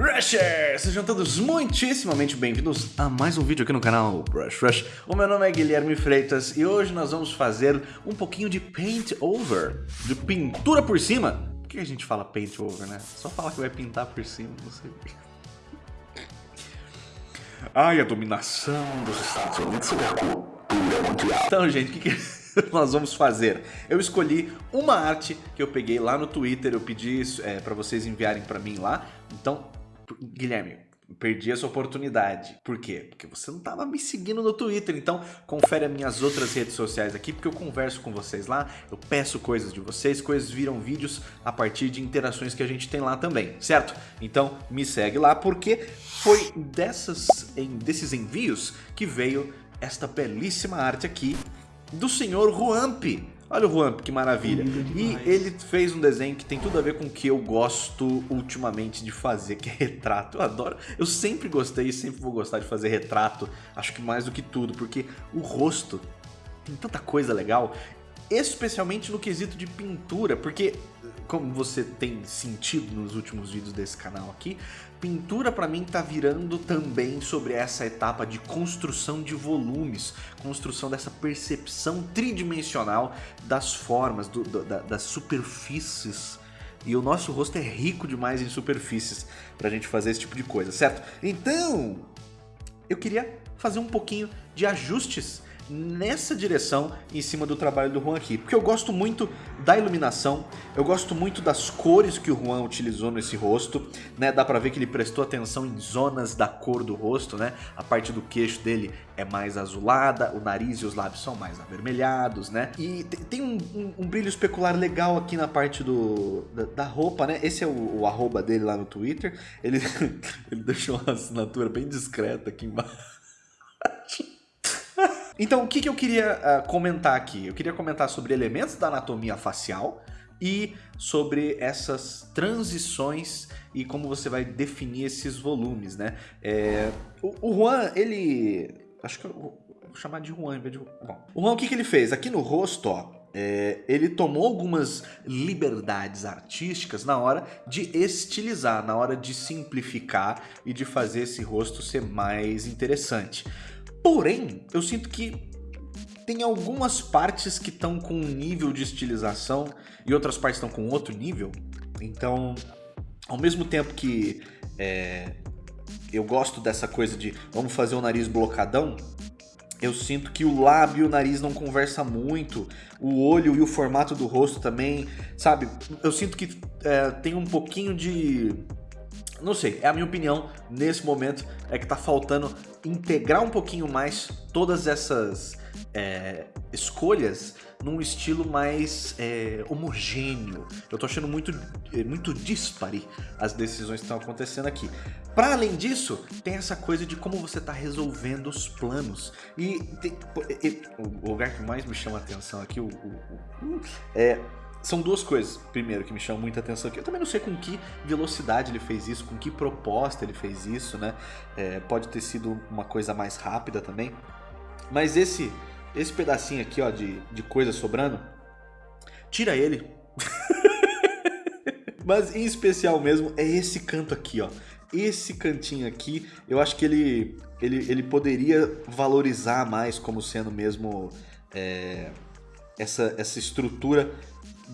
Rushers! Sejam todos muitíssimamente bem-vindos a mais um vídeo aqui no canal Brush Rush. O meu nome é Guilherme Freitas e hoje nós vamos fazer um pouquinho de paint over, de pintura por cima. Por que a gente fala paint over, né? Só fala que vai pintar por cima, não sei Ai, a dominação dos Estados Unidos mundial. Então, gente, o que, que nós vamos fazer? Eu escolhi uma arte que eu peguei lá no Twitter, eu pedi é, para vocês enviarem para mim lá. Então, Guilherme, perdi essa oportunidade. Por quê? Porque você não estava me seguindo no Twitter, então confere as minhas outras redes sociais aqui, porque eu converso com vocês lá, eu peço coisas de vocês, coisas viram vídeos a partir de interações que a gente tem lá também, certo? Então me segue lá, porque foi dessas, desses envios que veio esta belíssima arte aqui do senhor Juamp. Olha o Juan, que maravilha. E ele fez um desenho que tem tudo a ver com o que eu gosto ultimamente de fazer, que é retrato. Eu adoro, eu sempre gostei e sempre vou gostar de fazer retrato, acho que mais do que tudo, porque o rosto tem tanta coisa legal, especialmente no quesito de pintura, porque como você tem sentido nos últimos vídeos desse canal aqui, pintura para mim tá virando também sobre essa etapa de construção de volumes, construção dessa percepção tridimensional das formas, do, da, das superfícies e o nosso rosto é rico demais em superfícies pra gente fazer esse tipo de coisa, certo? Então, eu queria fazer um pouquinho de ajustes nessa direção em cima do trabalho do Juan aqui. Porque eu gosto muito da iluminação, eu gosto muito das cores que o Juan utilizou nesse rosto, né? Dá pra ver que ele prestou atenção em zonas da cor do rosto, né? A parte do queixo dele é mais azulada, o nariz e os lábios são mais avermelhados, né? E tem um, um, um brilho especular legal aqui na parte do, da, da roupa, né? Esse é o, o, arroba dele lá no Twitter. Ele, ele deixou uma assinatura bem discreta aqui embaixo. Então, o que, que eu queria uh, comentar aqui? Eu queria comentar sobre elementos da anatomia facial e sobre essas transições e como você vai definir esses volumes, né? É, o, o Juan, ele... Acho que eu vou chamar de Juan em vez de... Bom, o Juan, o que, que ele fez? Aqui no rosto, ó, é, ele tomou algumas liberdades artísticas na hora de estilizar, na hora de simplificar e de fazer esse rosto ser mais interessante. Porém, eu sinto que tem algumas partes que estão com um nível de estilização e outras partes estão com outro nível. Então, ao mesmo tempo que é, eu gosto dessa coisa de vamos fazer o nariz blocadão, eu sinto que o lábio e o nariz não conversa muito, o olho e o formato do rosto também, sabe? Eu sinto que é, tem um pouquinho de não sei, é a minha opinião nesse momento, é que tá faltando integrar um pouquinho mais todas essas é, escolhas num estilo mais é, homogêneo. Eu tô achando muito, é, muito dispare as decisões que estão acontecendo aqui. Para além disso, tem essa coisa de como você tá resolvendo os planos. E, tem, e o lugar que mais me chama a atenção aqui o, o, o, é são duas coisas, primeiro, que me chamam muita atenção aqui. Eu também não sei com que velocidade ele fez isso, com que proposta ele fez isso, né? É, pode ter sido uma coisa mais rápida também. Mas esse, esse pedacinho aqui, ó, de, de coisa sobrando, tira ele. Mas em especial mesmo é esse canto aqui, ó. Esse cantinho aqui, eu acho que ele, ele, ele poderia valorizar mais como sendo mesmo é, essa, essa estrutura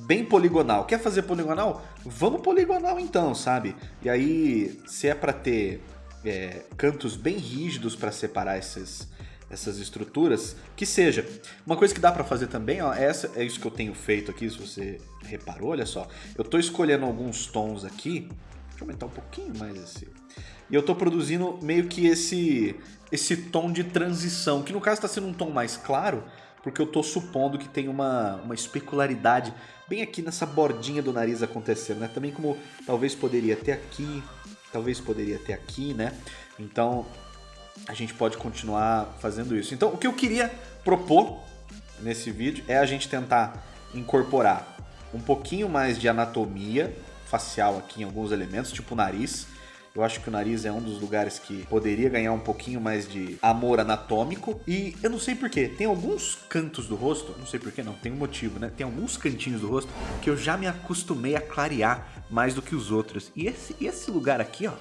bem poligonal. Quer fazer poligonal? Vamos poligonal então, sabe? E aí, se é para ter é, cantos bem rígidos para separar essas, essas estruturas, que seja. Uma coisa que dá para fazer também, ó, essa é isso que eu tenho feito aqui, se você reparou, olha só. Eu tô escolhendo alguns tons aqui, deixa eu aumentar um pouquinho mais esse. E eu tô produzindo meio que esse esse tom de transição, que no caso está sendo um tom mais claro, porque eu tô supondo que tem uma, uma especularidade bem aqui nessa bordinha do nariz acontecendo, né? Também como talvez poderia ter aqui, talvez poderia ter aqui, né? Então a gente pode continuar fazendo isso. Então o que eu queria propor nesse vídeo é a gente tentar incorporar um pouquinho mais de anatomia facial aqui em alguns elementos, tipo o nariz, eu acho que o nariz é um dos lugares que poderia ganhar um pouquinho mais de amor anatômico. E eu não sei porquê, tem alguns cantos do rosto, não sei porquê não, tem um motivo, né? Tem alguns cantinhos do rosto que eu já me acostumei a clarear mais do que os outros. E esse, esse lugar aqui, ó,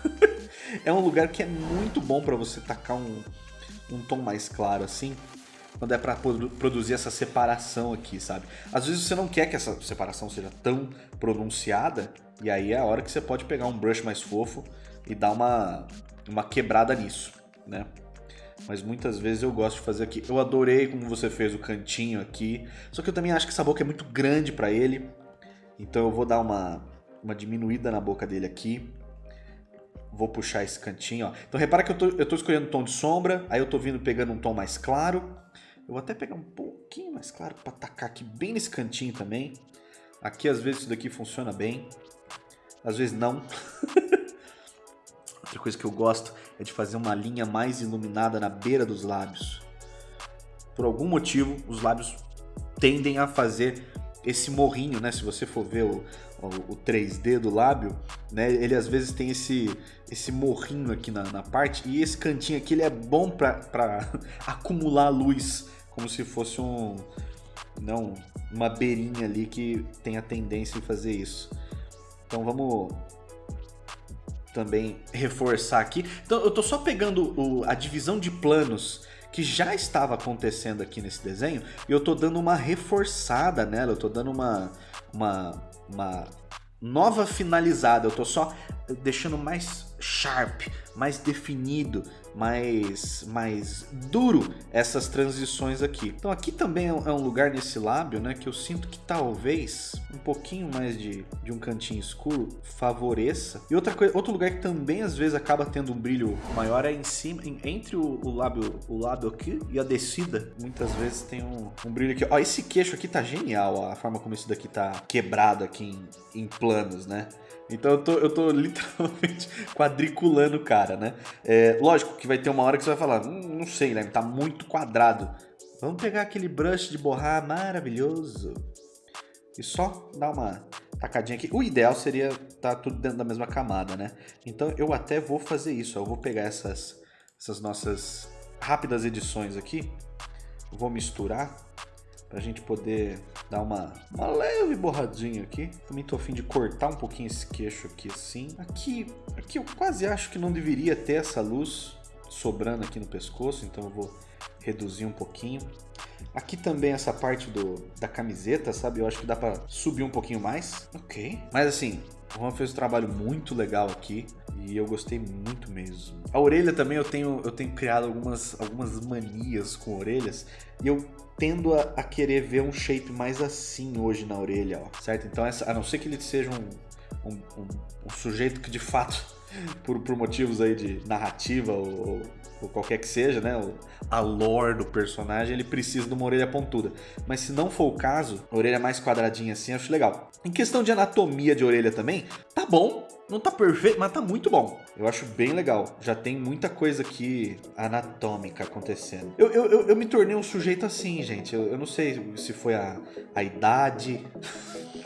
é um lugar que é muito bom para você tacar um, um tom mais claro assim, quando é para produzir essa separação aqui, sabe? Às vezes você não quer que essa separação seja tão pronunciada, e aí é a hora que você pode pegar um brush mais fofo e dar uma, uma quebrada nisso, né? Mas muitas vezes eu gosto de fazer aqui. Eu adorei como você fez o cantinho aqui, só que eu também acho que essa boca é muito grande para ele, então eu vou dar uma, uma diminuída na boca dele aqui. Vou puxar esse cantinho, ó. Então repara que eu tô, eu tô escolhendo um tom de sombra, aí eu tô vindo pegando um tom mais claro. Eu vou até pegar um pouquinho mais claro para atacar aqui bem nesse cantinho também. Aqui às vezes isso daqui funciona bem, às vezes não. Outra coisa que eu gosto é de fazer uma linha mais iluminada na beira dos lábios. Por algum motivo, os lábios tendem a fazer esse morrinho, né? Se você for ver o, o, o 3D do lábio, né? Ele às vezes tem esse, esse morrinho aqui na, na parte e esse cantinho aqui ele é bom para acumular luz, como se fosse um não uma beirinha ali que tem a tendência em fazer isso. Então vamos também reforçar aqui. Então eu tô só pegando o, a divisão de planos que já estava acontecendo aqui nesse desenho e eu tô dando uma reforçada nela, eu tô dando uma, uma, uma nova finalizada, eu tô só deixando mais sharp, mais definido, mais, mais duro essas transições aqui. Então aqui também é um é lugar nesse lábio né, que eu sinto que talvez um pouquinho mais de, de um cantinho escuro favoreça. E outra coisa, outro lugar que também às vezes acaba tendo um brilho maior é em cima, em, entre o, o, lábio, o lábio aqui e a descida. Muitas vezes tem um, um brilho aqui. Ó, esse queixo aqui tá genial, ó, a forma como isso daqui tá quebrado aqui em, em planos, né? Então eu tô, eu tô literalmente quadriculando o cara, né? É, lógico que vai ter uma hora que você vai falar, hum, não sei, né? Tá muito quadrado. Vamos pegar aquele brush de borrar maravilhoso e só dar uma tacadinha aqui. O ideal seria tá tudo dentro da mesma camada, né? Então eu até vou fazer isso. Eu vou pegar essas, essas nossas rápidas edições aqui, vou misturar pra gente poder dar uma, uma leve borradinha aqui. Também tô afim de cortar um pouquinho esse queixo aqui assim. Aqui, aqui eu quase acho que não deveria ter essa luz sobrando aqui no pescoço, então eu vou reduzir um pouquinho. Aqui também essa parte do, da camiseta, sabe? Eu acho que dá pra subir um pouquinho mais. Ok. Mas assim, o Juan fez um trabalho muito legal aqui e eu gostei muito mesmo. A orelha também eu tenho, eu tenho criado algumas, algumas manias com orelhas e eu tendo a, a, querer ver um shape mais assim hoje na orelha, ó, certo? Então, essa, a não ser que ele seja um, um, um, um sujeito que de fato, por, por motivos aí de narrativa ou, ou qualquer que seja, né? A lore do personagem, ele precisa de uma orelha pontuda. Mas se não for o caso, a orelha mais quadradinha assim, eu acho legal. Em questão de anatomia de orelha também, tá bom, não tá perfeito, mas tá muito bom. Eu acho bem legal. Já tem muita coisa aqui anatômica acontecendo. Eu, eu, eu, eu me tornei um sujeito assim, gente. Eu, eu não sei se foi a, a idade.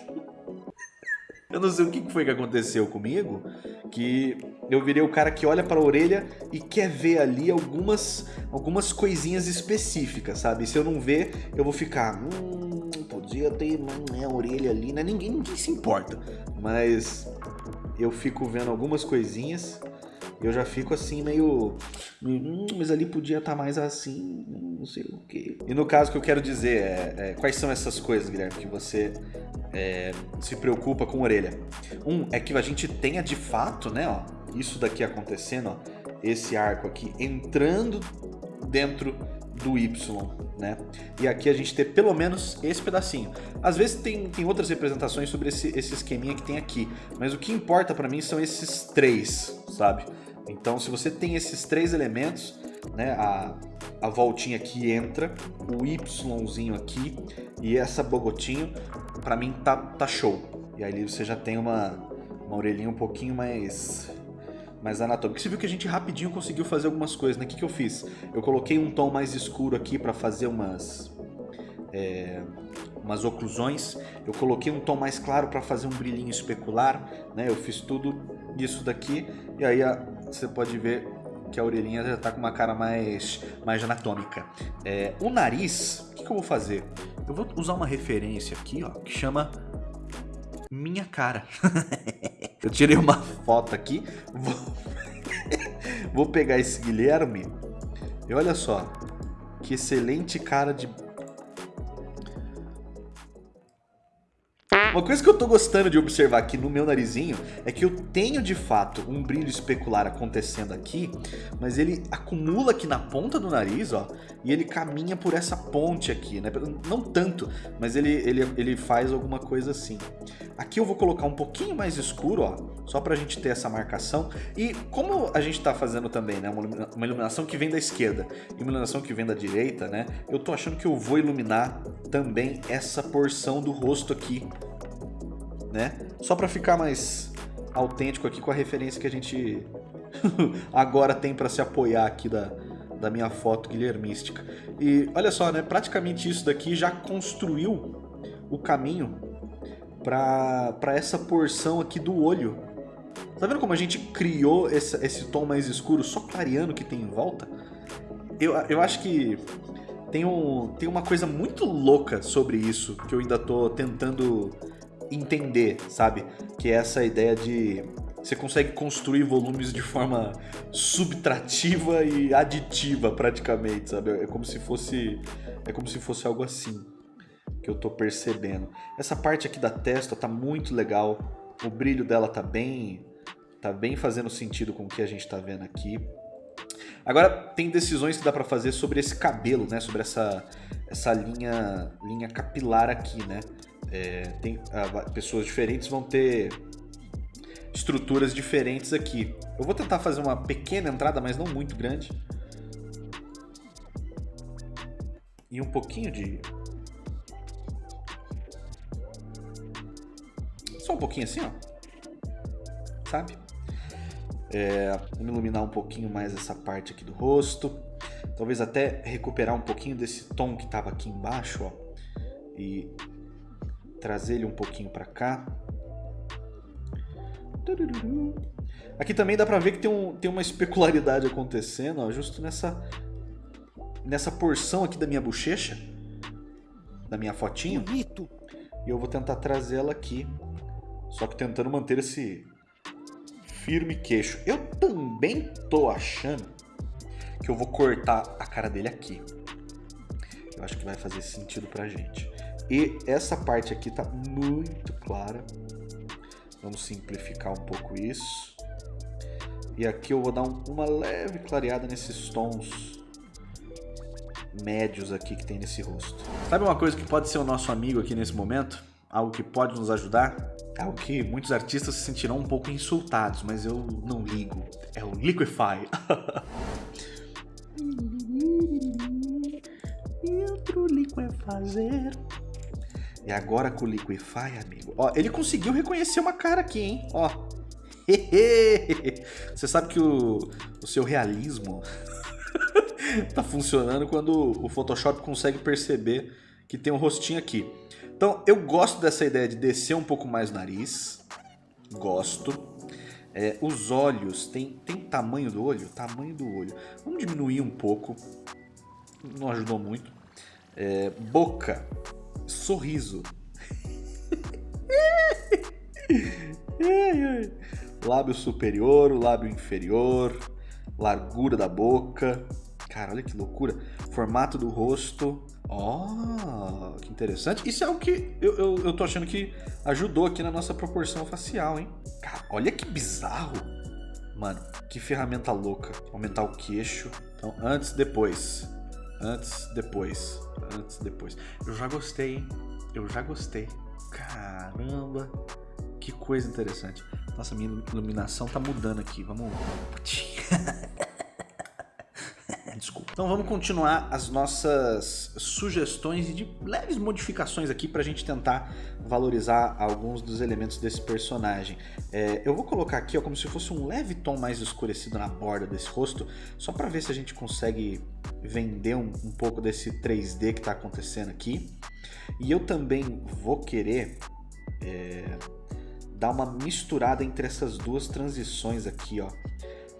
Eu não sei o que foi que aconteceu comigo, que eu virei o cara que olha para a orelha e quer ver ali algumas, algumas coisinhas específicas, sabe? Se eu não ver, eu vou ficar, hum, podia ter uma orelha ali, né? Ninguém, ninguém se importa, mas eu fico vendo algumas coisinhas eu já fico assim meio, hum, mas ali podia estar tá mais assim, não sei o que. E no caso que eu quero dizer é, é, quais são essas coisas, Guilherme, que você é, se preocupa com a orelha. Um é que a gente tenha de fato, né, ó, isso daqui acontecendo, ó, esse arco aqui entrando dentro do Y, né? E aqui a gente ter pelo menos esse pedacinho. Às vezes tem, tem outras representações sobre esse, esse esqueminha que tem aqui, mas o que importa para mim são esses três, sabe? Então se você tem esses três elementos, né, a, a voltinha que entra, o Yzinho aqui e essa bogotinho, para mim tá, tá show. E aí você já tem uma, uma orelhinha um pouquinho mais mais anatômica. Você viu que a gente rapidinho conseguiu fazer algumas coisas, né? O que, que eu fiz? Eu coloquei um tom mais escuro aqui para fazer umas... É, umas oclusões. Eu coloquei um tom mais claro para fazer um brilhinho especular, né? Eu fiz tudo isso daqui e aí a, você pode ver que a orelhinha já está com uma cara mais, mais anatômica. É, o nariz, o que, que eu vou fazer? Eu vou usar uma referência aqui, ó, que chama Minha Cara. Eu tirei uma foto aqui. Vou, vou pegar esse Guilherme. E olha só. Que excelente cara de Uma coisa que eu tô gostando de observar aqui no meu narizinho é que eu tenho de fato um brilho especular acontecendo aqui, mas ele acumula aqui na ponta do nariz, ó, e ele caminha por essa ponte aqui, né? Não tanto, mas ele, ele, ele faz alguma coisa assim. Aqui eu vou colocar um pouquinho mais escuro, ó, só pra gente ter essa marcação. E como a gente tá fazendo também, né, uma iluminação que vem da esquerda e uma iluminação que vem da direita, né, eu tô achando que eu vou iluminar também essa porção do rosto aqui né? Só para ficar mais autêntico aqui com a referência que a gente agora tem para se apoiar aqui da, da minha foto guilhermística. E olha só, né? Praticamente isso daqui já construiu o caminho para essa porção aqui do olho. Tá vendo como a gente criou esse, esse tom mais escuro só clareando que tem em volta? Eu, eu acho que tem, um, tem uma coisa muito louca sobre isso que eu ainda tô tentando entender, sabe? Que é essa ideia de você consegue construir volumes de forma subtrativa e aditiva praticamente, sabe? É como se fosse é como se fosse algo assim que eu tô percebendo. Essa parte aqui da testa tá muito legal. O brilho dela tá bem tá bem fazendo sentido com o que a gente tá vendo aqui. Agora tem decisões que dá para fazer sobre esse cabelo, né? Sobre essa essa linha linha capilar aqui, né? É, tem, ah, pessoas diferentes vão ter estruturas diferentes aqui. Eu vou tentar fazer uma pequena entrada, mas não muito grande. E um pouquinho de... Só um pouquinho assim, ó. Sabe? É, iluminar um pouquinho mais essa parte aqui do rosto. Talvez até recuperar um pouquinho desse tom que estava aqui embaixo, ó. E trazer ele um pouquinho para cá. Aqui também dá pra ver que tem, um, tem uma especularidade acontecendo, ó, justo nessa, nessa porção aqui da minha bochecha, da minha fotinho. Bonito. E eu vou tentar trazer ela aqui, só que tentando manter esse firme queixo. Eu também tô achando que eu vou cortar a cara dele aqui. Eu acho que vai fazer sentido pra gente. E essa parte aqui tá muito clara. Vamos simplificar um pouco isso. E aqui eu vou dar um, uma leve clareada nesses tons médios aqui que tem nesse rosto. Sabe uma coisa que pode ser o nosso amigo aqui nesse momento? Algo que pode nos ajudar? Algo que muitos artistas se sentirão um pouco insultados, mas eu não ligo. É o Liquify. Outro Liquefazer. E agora com o Liquify, amigo. Ó, ele conseguiu reconhecer uma cara aqui, hein? Ó. Você sabe que o, o seu realismo tá funcionando quando o Photoshop consegue perceber que tem um rostinho aqui. Então, eu gosto dessa ideia de descer um pouco mais o nariz. Gosto. É, os olhos, tem, tem tamanho do olho? Tamanho do olho. Vamos diminuir um pouco. Não ajudou muito. É, boca sorriso. lábio superior, o lábio inferior, largura da boca. Cara, olha que loucura. Formato do rosto. Ó, oh, que interessante. Isso é algo que eu, eu, eu tô achando que ajudou aqui na nossa proporção facial, hein? Cara, olha que bizarro. Mano, que ferramenta louca. Aumentar o queixo. Então, antes, depois. Antes, depois. Antes, depois. Eu já gostei, hein? Eu já gostei. Caramba. Que coisa interessante. Nossa, minha iluminação tá mudando aqui. Vamos... Desculpa. Então vamos continuar as nossas sugestões e de leves modificações aqui para a gente tentar valorizar alguns dos elementos desse personagem. É, eu vou colocar aqui ó, como se fosse um leve tom mais escurecido na borda desse rosto, só para ver se a gente consegue vender um, um pouco desse 3D que está acontecendo aqui. E eu também vou querer é, dar uma misturada entre essas duas transições aqui, ó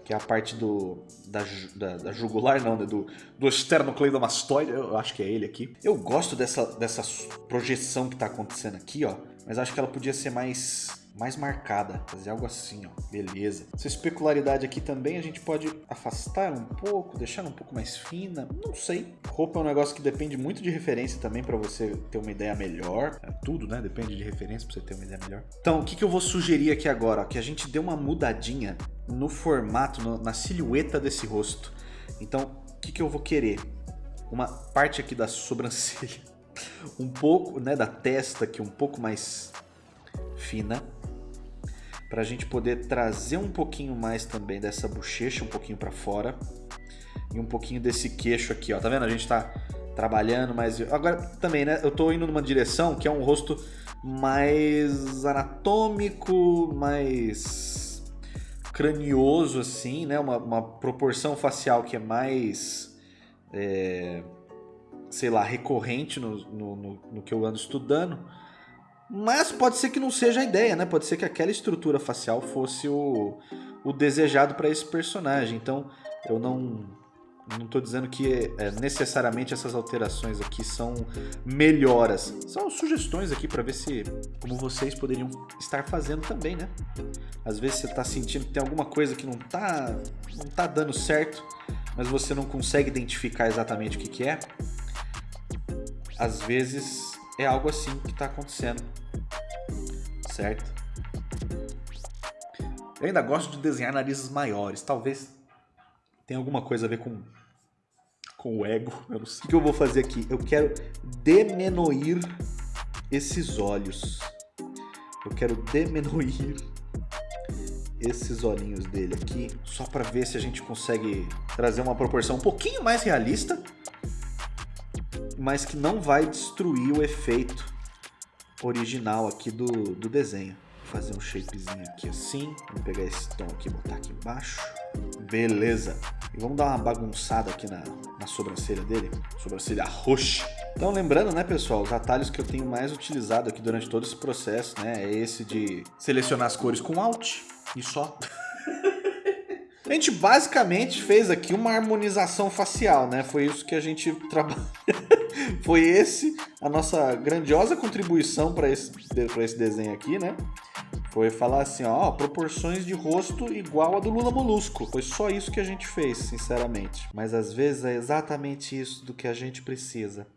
que é a parte do da, da, da jugular, não, né? do, do esternocleidomastoide, eu acho que é ele aqui. Eu gosto dessa, dessa projeção que está acontecendo aqui, ó, mas acho que ela podia ser mais mais marcada, fazer algo assim, ó, beleza. Essa especularidade aqui também a gente pode afastar um pouco, deixar um pouco mais fina, não sei. Roupa é um negócio que depende muito de referência também para você ter uma ideia melhor. É, tudo, né? Depende de referência para você ter uma ideia melhor. Então, o que, que eu vou sugerir aqui agora? Que a gente dê uma mudadinha no formato, no, na silhueta desse rosto. Então, o que, que eu vou querer? Uma parte aqui da sobrancelha, um pouco, né, da testa aqui um pouco mais fina para a gente poder trazer um pouquinho mais também dessa bochecha um pouquinho para fora e um pouquinho desse queixo aqui, ó. Tá vendo? A gente tá trabalhando, mas agora também, né? Eu tô indo numa direção que é um rosto mais anatômico, mais cranioso assim, né? Uma, uma proporção facial que é mais é, sei lá, recorrente no, no, no, no que eu ando estudando. Mas pode ser que não seja a ideia, né? Pode ser que aquela estrutura facial fosse o, o desejado para esse personagem. Então, eu não não estou dizendo que é, necessariamente essas alterações aqui são melhoras. São sugestões aqui para ver se como vocês poderiam estar fazendo também, né? Às vezes você está sentindo que tem alguma coisa que não está não tá dando certo, mas você não consegue identificar exatamente o que, que é. Às vezes é algo assim que está acontecendo certo? Eu ainda gosto de desenhar narizes maiores. Talvez tenha alguma coisa a ver com, com o ego. Eu não sei. O que eu vou fazer aqui? Eu quero demenoir esses olhos. Eu quero demenoir esses olhinhos dele aqui, só para ver se a gente consegue trazer uma proporção um pouquinho mais realista, mas que não vai destruir o efeito original aqui do, do desenho. Vou fazer um shapezinho aqui assim. Vamos pegar esse tom aqui e botar aqui embaixo. Beleza. E vamos dar uma bagunçada aqui na, na sobrancelha dele. Sobrancelha roxa. Então lembrando, né, pessoal, os atalhos que eu tenho mais utilizado aqui durante todo esse processo, né, é esse de selecionar as cores com Alt e só. A gente basicamente fez aqui uma harmonização facial, né? Foi isso que a gente trabalhou. Foi esse a nossa grandiosa contribuição para esse, esse desenho aqui, né? Foi falar assim, ó, proporções de rosto igual a do Lula Molusco. Foi só isso que a gente fez, sinceramente. Mas às vezes é exatamente isso do que a gente precisa.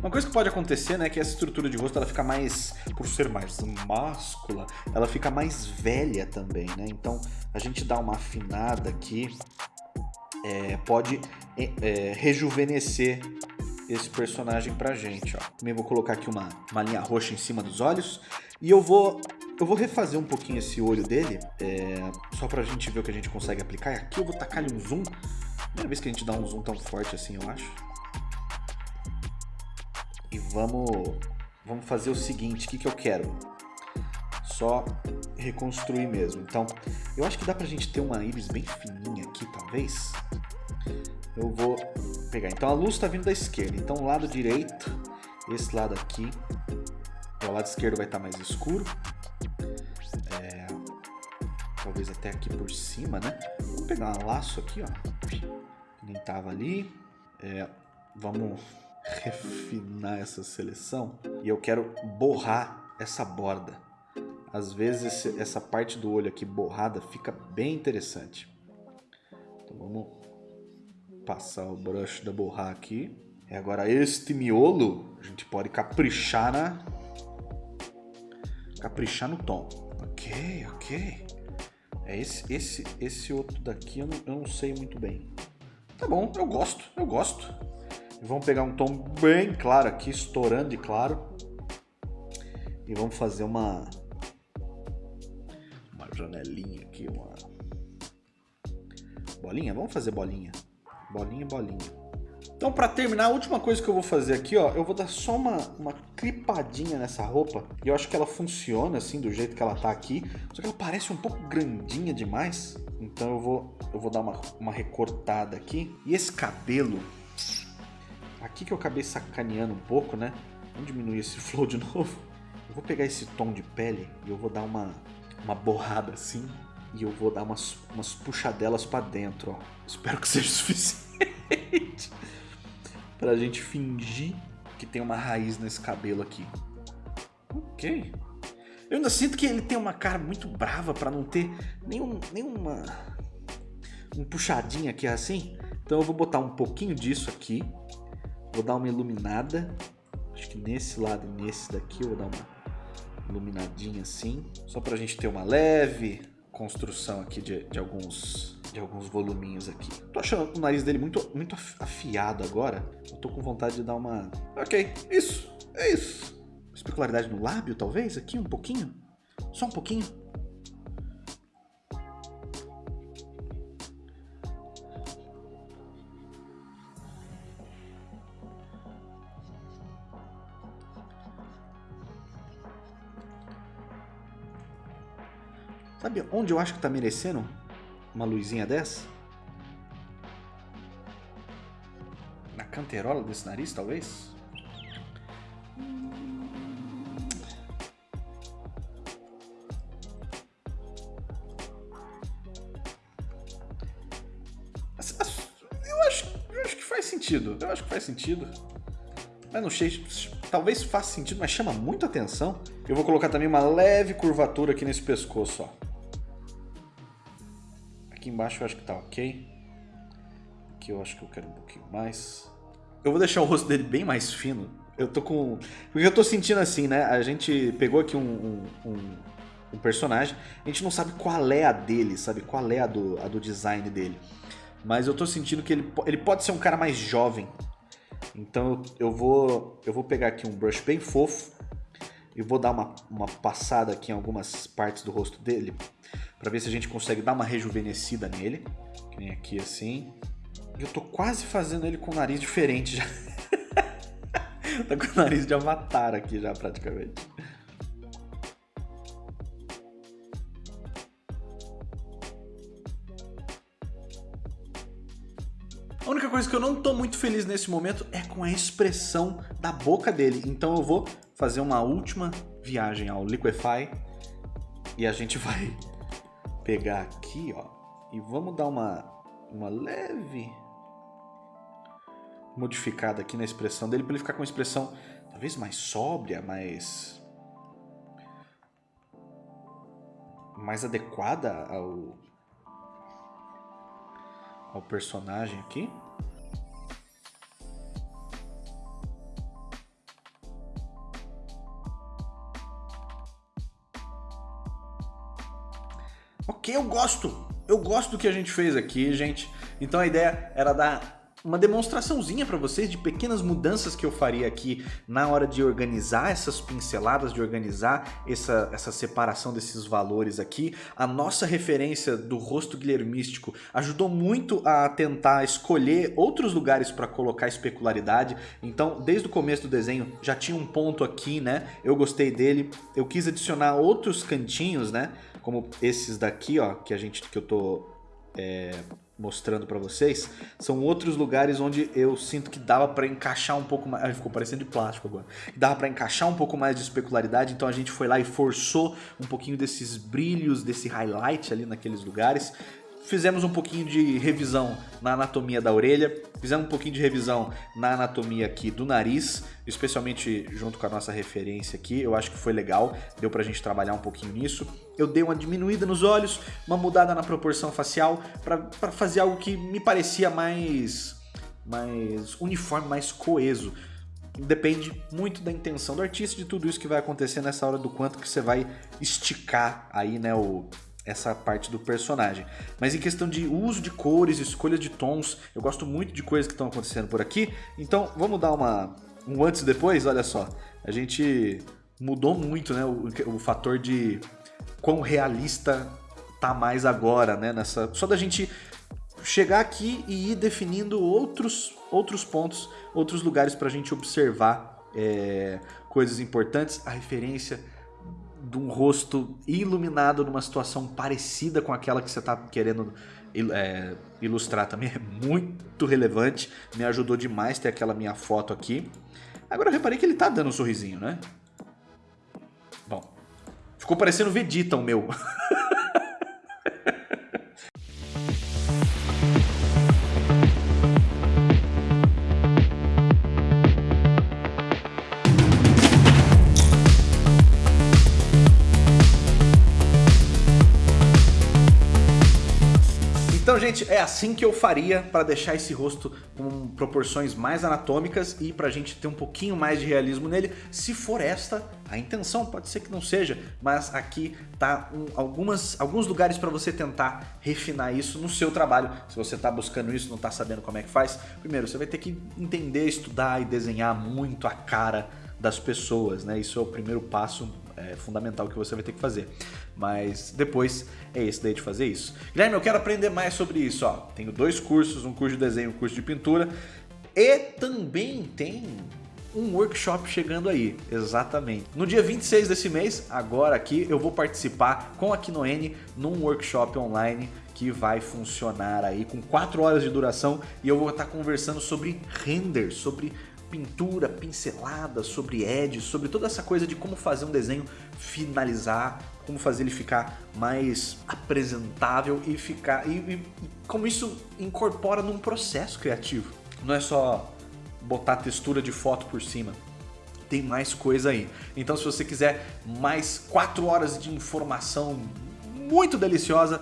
Uma coisa que pode acontecer, né, é que essa estrutura de rosto ela fica mais, por ser mais máscula, ela fica mais velha também, né? Então a gente dá uma afinada aqui, é, pode é, é, rejuvenescer esse personagem pra gente, ó. Também vou colocar aqui uma, uma linha roxa em cima dos olhos e eu vou eu vou refazer um pouquinho esse olho dele, é, só pra gente ver o que a gente consegue aplicar. E aqui eu vou tacar um zoom. Primeira vez que a gente dá um zoom tão forte assim, eu acho e vamos, vamos fazer o seguinte, o que, que eu quero? Só reconstruir mesmo. Então, eu acho que dá pra gente ter uma íris bem fininha aqui, talvez. Eu vou pegar. Então, a luz está vindo da esquerda. Então, o lado direito, esse lado aqui, o lado esquerdo vai estar tá mais escuro. É, talvez até aqui por cima, né? Vamos pegar um laço aqui, ó. Nem tava ali. É, vamos refinar essa seleção e eu quero borrar essa borda. Às vezes essa parte do olho aqui borrada fica bem interessante. Então vamos passar o brush da borrar aqui. E agora este miolo a gente pode caprichar na caprichar no tom. Ok, ok. É esse, esse, esse outro daqui eu não, eu não sei muito bem. Tá bom, eu gosto, eu gosto. Vamos pegar um tom bem claro aqui, estourando de claro. E vamos fazer uma uma janelinha aqui, uma bolinha. Vamos fazer bolinha, bolinha, bolinha. Então, para terminar, a última coisa que eu vou fazer aqui, ó, eu vou dar só uma, uma clipadinha nessa roupa. E eu acho que ela funciona assim, do jeito que ela tá aqui. Só que ela parece um pouco grandinha demais. Então eu vou, eu vou dar uma, uma recortada aqui. E esse cabelo, Aqui que eu acabei sacaneando um pouco, né? Vamos diminuir esse flow de novo. Eu vou pegar esse tom de pele e eu vou dar uma, uma borrada assim. E eu vou dar umas, umas puxadelas para dentro, ó. Espero que seja suficiente. pra gente fingir que tem uma raiz nesse cabelo aqui. Ok. Eu ainda sinto que ele tem uma cara muito brava para não ter nenhum, nenhuma um puxadinho aqui assim. Então eu vou botar um pouquinho disso aqui. Vou dar uma iluminada. Acho que nesse lado e nesse daqui eu vou dar uma iluminadinha assim. Só pra gente ter uma leve construção aqui de, de alguns de alguns voluminhos aqui. Tô achando o nariz dele muito, muito afiado agora. Eu tô com vontade de dar uma... Ok, isso, é isso. Especularidade no lábio, talvez, aqui um pouquinho. Só um pouquinho. Sabe onde eu acho que tá merecendo uma luzinha dessa? Na canterola desse nariz, talvez? Eu acho, eu acho que faz sentido. Eu acho que faz sentido. Mas não sei, talvez faça sentido, mas chama muito atenção. Eu vou colocar também uma leve curvatura aqui nesse pescoço, ó. Embaixo eu acho que tá ok. Aqui eu acho que eu quero um pouquinho mais. Eu vou deixar o rosto dele bem mais fino. Eu tô com... Porque eu tô sentindo assim, né? A gente pegou aqui um, um, um, um personagem. A gente não sabe qual é a dele, sabe? Qual é a do, a do design dele. Mas eu tô sentindo que ele, ele pode ser um cara mais jovem. Então eu vou, eu vou pegar aqui um brush bem fofo. E vou dar uma, uma passada aqui em algumas partes do rosto dele para ver se a gente consegue dar uma rejuvenescida nele. Que nem aqui assim. Eu tô quase fazendo ele com o nariz diferente já. tá com o nariz de avatar aqui já praticamente. A única coisa que eu não tô muito feliz nesse momento é com a expressão da boca dele. Então eu vou fazer uma última viagem ao Liquify e a gente vai pegar aqui, ó, e vamos dar uma, uma leve modificada aqui na expressão dele para ele ficar com uma expressão talvez mais sóbria, mais mais adequada ao ao personagem aqui. Eu gosto. Eu gosto do que a gente fez aqui, gente. Então a ideia era dar uma demonstraçãozinha para vocês de pequenas mudanças que eu faria aqui na hora de organizar essas pinceladas, de organizar essa, essa separação desses valores aqui. A nossa referência do rosto guilhermístico ajudou muito a tentar escolher outros lugares para colocar especularidade. Então, desde o começo do desenho já tinha um ponto aqui, né? Eu gostei dele. Eu quis adicionar outros cantinhos, né? como esses daqui, ó, que a gente que eu tô é, mostrando para vocês, são outros lugares onde eu sinto que dava para encaixar um pouco mais, ficou parecendo de plástico agora, dava para encaixar um pouco mais de especularidade, então a gente foi lá e forçou um pouquinho desses brilhos, desse highlight ali naqueles lugares, fizemos um pouquinho de revisão na anatomia da orelha, fizemos um pouquinho de revisão na anatomia aqui do nariz, especialmente junto com a nossa referência aqui, eu acho que foi legal, deu pra gente trabalhar um pouquinho nisso. Eu dei uma diminuída nos olhos, uma mudada na proporção facial, para fazer algo que me parecia mais, mais uniforme, mais coeso. Depende muito da intenção do artista, de tudo isso que vai acontecer nessa hora, do quanto que você vai esticar aí, né, o, essa parte do personagem. Mas em questão de uso de cores, escolha de tons, eu gosto muito de coisas que estão acontecendo por aqui. Então vamos dar uma, um antes e depois, olha só. A gente mudou muito né, o, o fator de quão realista tá mais agora, né? Nessa, só da gente chegar aqui e ir definindo outros, outros pontos, outros lugares para a gente observar é, coisas importantes. A referência de um rosto iluminado numa situação parecida com aquela que você está querendo é, ilustrar também é muito relevante. Me ajudou demais ter aquela minha foto aqui. Agora eu reparei que ele tá dando um sorrisinho, né? Bom, ficou parecendo Vegeta o meu. Gente, é assim que eu faria para deixar esse rosto com proporções mais anatômicas e pra gente ter um pouquinho mais de realismo nele, se for esta a intenção, pode ser que não seja, mas aqui tá um, algumas, alguns lugares para você tentar refinar isso no seu trabalho. Se você está buscando isso, não está sabendo como é que faz, primeiro você vai ter que entender, estudar e desenhar muito a cara das pessoas, né? Isso é o primeiro passo é, fundamental que você vai ter que fazer. Mas depois é esse daí de fazer isso. Guilherme, eu quero aprender mais sobre isso. Ó. Tenho dois cursos, um curso de desenho um curso de pintura. E também tem um workshop chegando aí, exatamente. No dia 26 desse mês, agora aqui, eu vou participar com a Kinoene num workshop online que vai funcionar aí com 4 horas de duração e eu vou estar conversando sobre render, sobre pintura, pincelada, sobre edge, sobre toda essa coisa de como fazer um desenho finalizar, como fazer ele ficar mais apresentável e ficar e, e, e como isso incorpora num processo criativo. Não é só botar textura de foto por cima. Tem mais coisa aí. Então se você quiser mais 4 horas de informação muito deliciosa,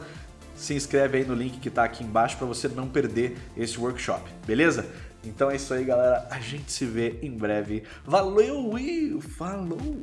se inscreve aí no link que está aqui embaixo para você não perder esse workshop, beleza? Então é isso aí, galera. A gente se vê em breve. Valeu e falou!